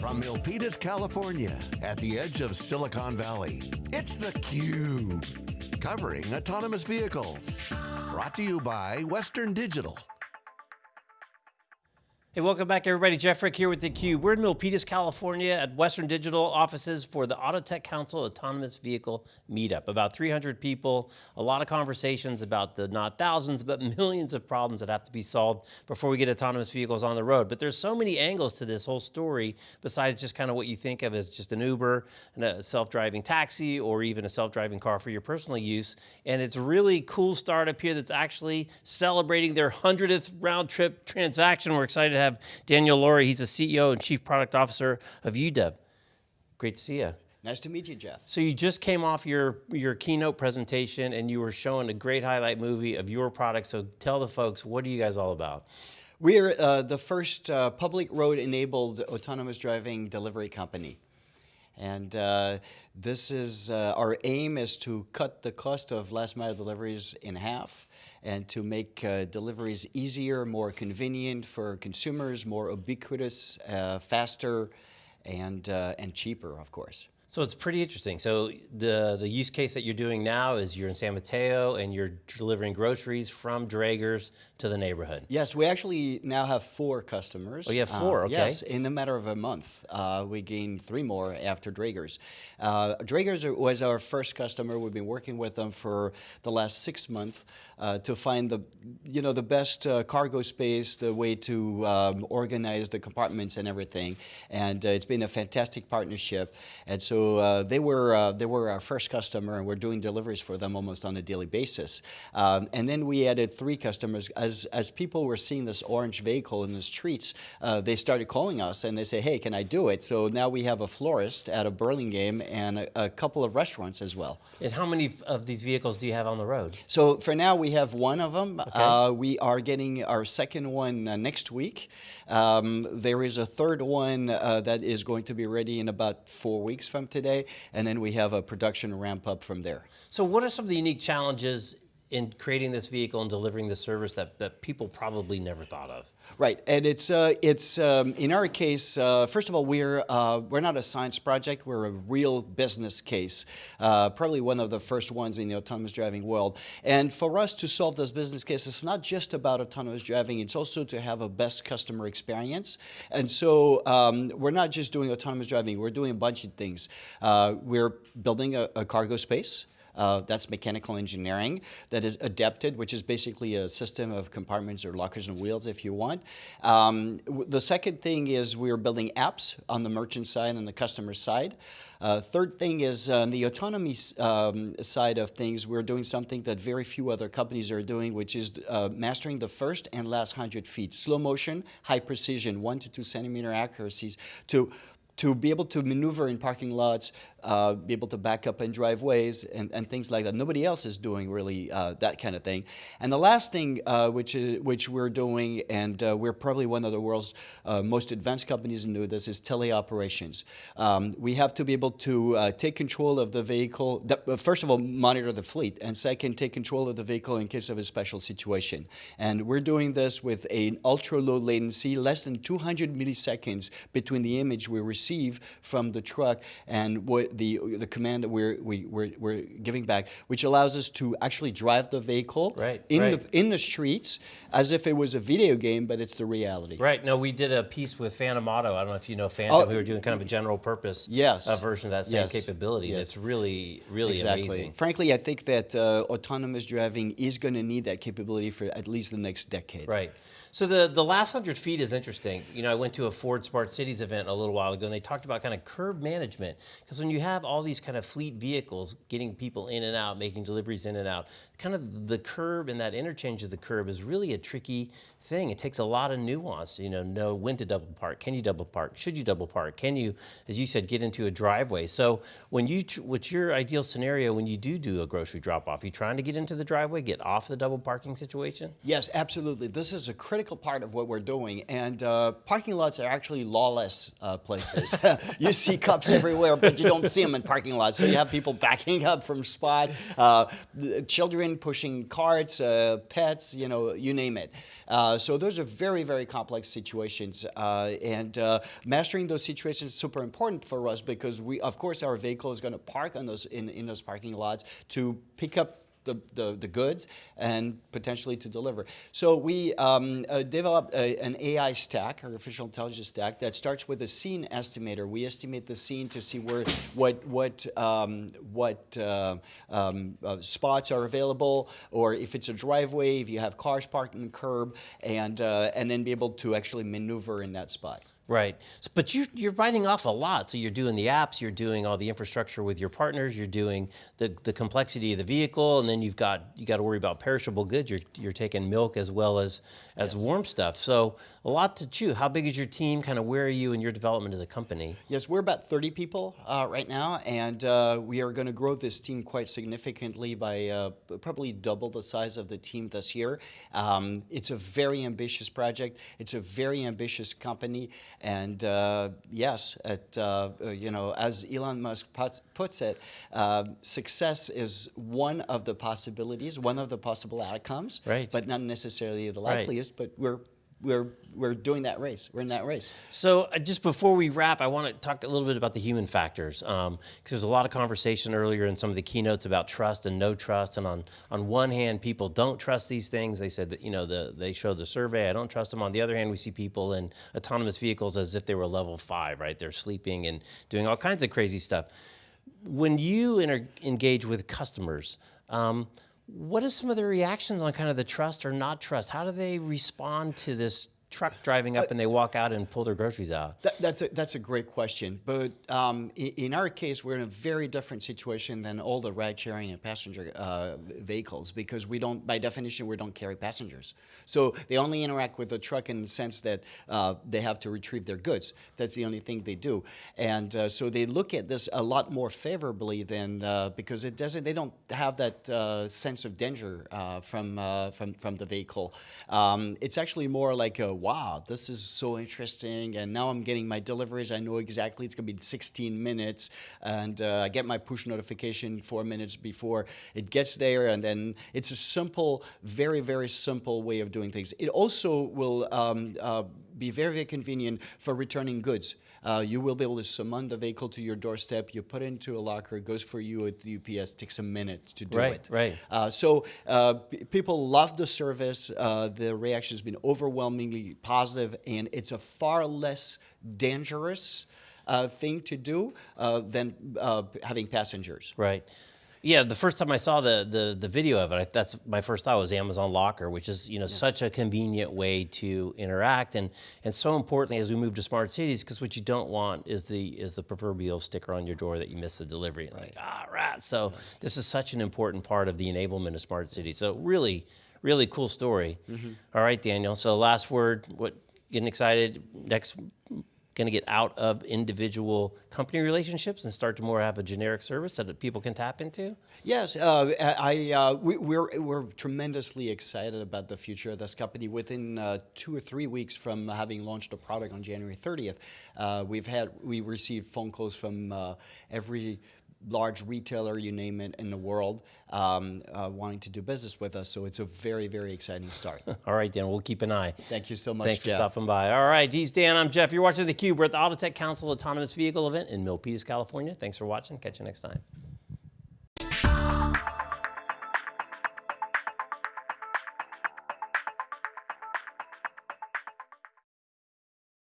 From Milpitas, California, at the edge of Silicon Valley, it's theCUBE. Covering autonomous vehicles. Brought to you by Western Digital. Hey, welcome back everybody. Jeff Frick here with theCUBE. We're in Milpitas, California at Western Digital offices for the Auto Tech Council Autonomous Vehicle Meetup. About 300 people, a lot of conversations about the not thousands, but millions of problems that have to be solved before we get autonomous vehicles on the road. But there's so many angles to this whole story besides just kind of what you think of as just an Uber and a self-driving taxi or even a self-driving car for your personal use. And it's a really cool startup here that's actually celebrating their 100th round trip transaction. We're excited have Daniel Laury. He's the CEO and Chief Product Officer of Udelv. Great to see you. Nice to meet you, Jeff. So you just came off your, your keynote presentation and you were showing a great highlight movie of your product. So tell the folks, what are you guys all about? We're uh, the first uh, public road-enabled autonomous driving delivery company. And uh, this is, uh, our aim is to cut the cost of last mile deliveries in half and to make uh, deliveries easier, more convenient for consumers, more ubiquitous, uh, faster, and, uh, and cheaper, of course. So it's pretty interesting. So the, the use case that you're doing now is you're in San Mateo and you're delivering groceries from Draeger's to the neighborhood. Yes, we actually now have four customers. Oh, you have four, uh, okay. Yes, in a matter of a month. Uh, we gained three more after Draeger's. Uh, Draeger's was our first customer. We've been working with them for the last six months uh, to find the, you know, the best uh, cargo space, the way to um, organize the compartments and everything. And uh, it's been a fantastic partnership. And so uh, they were uh, they were our first customer, and we're doing deliveries for them almost on a daily basis. Um, and then we added three customers as as people were seeing this orange vehicle in the streets. Uh, they started calling us and they say, "Hey, can I do it?" So now we have a florist at a Burlingame and a, a couple of restaurants as well. And how many of these vehicles do you have on the road? So for now we have one of them. Okay. Uh, we are getting our second one uh, next week. Um, there is a third one uh, that is going to be ready in about four weeks from today, and then we have a production ramp up from there. So what are some of the unique challenges in creating this vehicle and delivering the service that, that people probably never thought of? Right, and it's uh, it's um, in our case. Uh, first of all, we're uh, we're not a science project. We're a real business case. Uh, probably one of the first ones in the autonomous driving world. And for us to solve this business case, it's not just about autonomous driving. It's also to have a best customer experience. And so um, we're not just doing autonomous driving. We're doing a bunch of things. Uh, we're building a, a cargo space. Uh, that's mechanical engineering that is adapted, which is basically a system of compartments or lockers and wheels if you want. Um, the second thing is we're building apps on the merchant side and the customer side. Uh, third thing is on the autonomy um, side of things, we're doing something that very few other companies are doing, which is uh, mastering the first and last 100 feet. Slow motion, high precision, one to two centimeter accuracies to to be able to maneuver in parking lots, uh, be able to back up in driveways and, and things like that. Nobody else is doing really uh, that kind of thing. And the last thing uh, which, is, which we're doing, and uh, we're probably one of the world's uh, most advanced companies in this, is teleoperations. Um, we have to be able to uh, take control of the vehicle, first of all, monitor the fleet, and second, take control of the vehicle in case of a special situation. And we're doing this with an ultra low latency, less than 200 milliseconds between the image we receive receive from the truck and what the, the command that we're, we, we're, we're giving back, which allows us to actually drive the vehicle right, in, right. The, in the streets as if it was a video game, but it's the reality. Right. No, we did a piece with Phantom Auto. I don't know if you know Phantom. Oh, we were doing kind of a general purpose yes. uh, version of that same yes. capability. Yes. It's really, really exactly. amazing. Frankly, I think that uh, autonomous driving is going to need that capability for at least the next decade. Right. So the, the last 100 feet is interesting. You know, I went to a Ford Smart Cities event a little while ago and they talked about kind of curb management. Because when you have all these kind of fleet vehicles getting people in and out, making deliveries in and out, kind of the curb and that interchange of the curb is really a tricky thing. It takes a lot of nuance, you know, know when to double park. Can you double park? Should you double park? Can you, as you said, get into a driveway? So when you, what's your ideal scenario when you do do a grocery drop off? Are you trying to get into the driveway, get off the double parking situation? Yes, absolutely. This is a critical critical part of what we're doing. And uh, parking lots are actually lawless uh, places. you see cops everywhere, but you don't see them in parking lots. So you have people backing up from spot, uh, children pushing carts, uh, pets, you know, you name it. Uh, so those are very, very complex situations. Uh, and mastering those situations is super important for us because we, of course, our vehicle is going to park on those in, in those parking lots to pick up the, the, the, goods and potentially to deliver. So we um, uh, developed a, an AI stack, artificial intelligence stack, that starts with a scene estimator. We estimate the scene to see where what what um, what uh, um, uh, spots are available, or if it's a driveway, if you have cars parked in the curb, and uh, and then be able to actually maneuver in that spot. Right. So, but you, you're biting off a lot. So you're doing the apps, you're doing all the infrastructure with your partners, you're doing the, the complexity of the vehicle, and then you've got you got to worry about perishable goods. You're, you're taking milk as well as as yes. warm stuff. So a lot to chew. How big is your team? Kind of where are you in your development as a company? Yes, we're about 30 people uh, right now, and uh, we are going to grow this team quite significantly by uh, probably double the size of the team this year. Um, it's a very ambitious project. It's a very ambitious company. And uh, yes, at, uh, uh, you know, as Elon Musk puts it, uh, success is one of the possibilities, one of the possible outcomes, right. but not necessarily the likeliest. Right. But we're we're we're doing that race. We're in that race. So uh, just before we wrap, I want to talk a little bit about the human factors because um, there's a lot of conversation earlier in some of the keynotes about trust and no trust. And on on one hand, people don't trust these things. They said that you know the they showed the survey. I don't trust them. On the other hand, we see people in autonomous vehicles as if they were level five, right? They're sleeping and doing all kinds of crazy stuff. When you engage with customers. Um, what are some of the reactions on kind of the trust or not trust? How do they respond to this truck driving up uh, and they walk out and pull their groceries out? That, that's, a, that's a great question. But um, in, in, our case, we're in a very different situation than all the ride sharing and passenger uh, vehicles because we don't, by definition, we don't carry passengers. So they only interact with the truck in the sense that uh, they have to retrieve their goods. That's the only thing they do. And uh, so they look at this a lot more favorably than, uh, because it doesn't, they don't have that uh, sense of danger from, from, from the vehicle. Um, it's actually more like a wow, this is so interesting. And now I'm getting my deliveries. I know exactly it's going to be 16 minutes. And uh, I get my push notification four minutes before it gets there. And then it's a simple, very, very simple way of doing things. It also will um, uh, be very, very convenient for returning goods. Uh, you will be able to summon the vehicle to your doorstep. You put it into a locker. It goes for you at the UPS. Takes a minute to do right, it. Right. Uh, so uh, people love the service. Uh, the reaction has been overwhelmingly positive, and it's a far less dangerous uh, thing to do uh, than having passengers. Right. Yeah, the first time I saw the the, the video of it, I, that's my first thought was Amazon Locker, which is you know yes. such a convenient way to interact, and and so importantly as we move to smart cities, because what you don't want is the is the proverbial sticker on your door that you miss the delivery. Right. Like ah, right. So right. this is such an important part of the enablement of smart cities. So really, really cool story. Mm -hmm. All right, Daniel. So last word. What getting excited next going to get out of individual company relationships and start to more have a generic service that people can tap into? Yes, uh, I, uh, we, are we're, we're tremendously excited about the future of this company. Within uh, two or three weeks from having launched a product on January 30th, uh, we've had we received phone calls from uh, every large retailer, you name it, in the world, um, uh, wanting to do business with us. So it's a very, very exciting start. All right, Dan, we'll keep an eye. Thank you so much, Thanks Jeff. for stopping by. All right, he's Dan, I'm Jeff. You're watching theCUBE. We're at the Autotech Council Autonomous Vehicle event in Milpitas, California. Thanks for watching. Catch you next time.